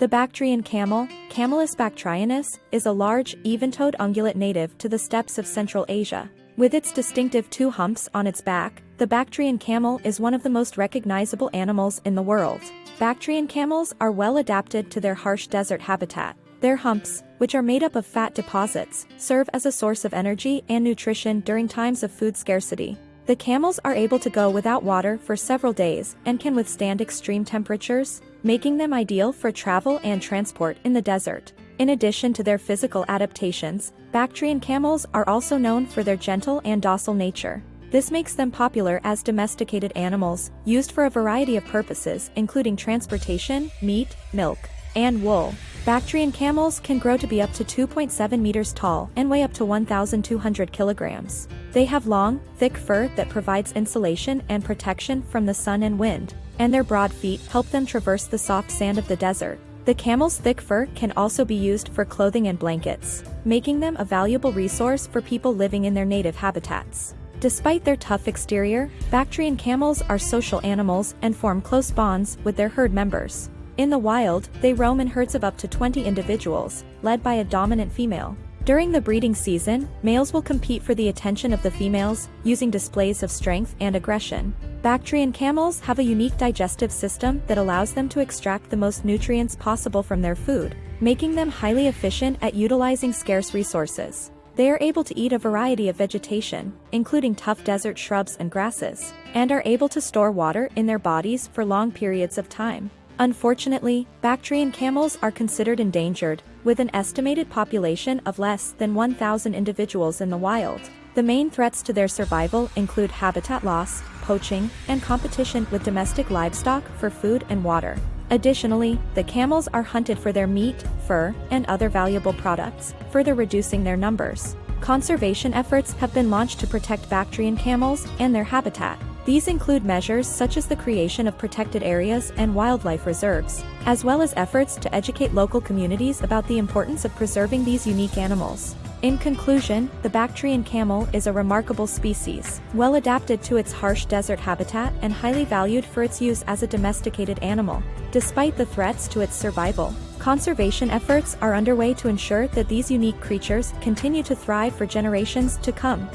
The Bactrian camel, Camelus bactrianus, is a large, even-toed ungulate native to the steppes of Central Asia. With its distinctive two humps on its back, the Bactrian camel is one of the most recognizable animals in the world. Bactrian camels are well adapted to their harsh desert habitat. Their humps, which are made up of fat deposits, serve as a source of energy and nutrition during times of food scarcity. The camels are able to go without water for several days and can withstand extreme temperatures, making them ideal for travel and transport in the desert. In addition to their physical adaptations, Bactrian camels are also known for their gentle and docile nature. This makes them popular as domesticated animals, used for a variety of purposes including transportation, meat, milk, and wool. Bactrian camels can grow to be up to 2.7 meters tall and weigh up to 1,200 kilograms. They have long, thick fur that provides insulation and protection from the sun and wind, and their broad feet help them traverse the soft sand of the desert. The camel's thick fur can also be used for clothing and blankets, making them a valuable resource for people living in their native habitats. Despite their tough exterior, Bactrian camels are social animals and form close bonds with their herd members. In the wild, they roam in herds of up to 20 individuals, led by a dominant female. During the breeding season, males will compete for the attention of the females, using displays of strength and aggression. Bactrian camels have a unique digestive system that allows them to extract the most nutrients possible from their food, making them highly efficient at utilizing scarce resources. They are able to eat a variety of vegetation, including tough desert shrubs and grasses, and are able to store water in their bodies for long periods of time. Unfortunately, Bactrian camels are considered endangered, with an estimated population of less than 1,000 individuals in the wild. The main threats to their survival include habitat loss, poaching, and competition with domestic livestock for food and water. Additionally, the camels are hunted for their meat, fur, and other valuable products, further reducing their numbers. Conservation efforts have been launched to protect Bactrian camels and their habitat. These include measures such as the creation of protected areas and wildlife reserves, as well as efforts to educate local communities about the importance of preserving these unique animals. In conclusion, the Bactrian camel is a remarkable species, well adapted to its harsh desert habitat and highly valued for its use as a domesticated animal. Despite the threats to its survival, conservation efforts are underway to ensure that these unique creatures continue to thrive for generations to come.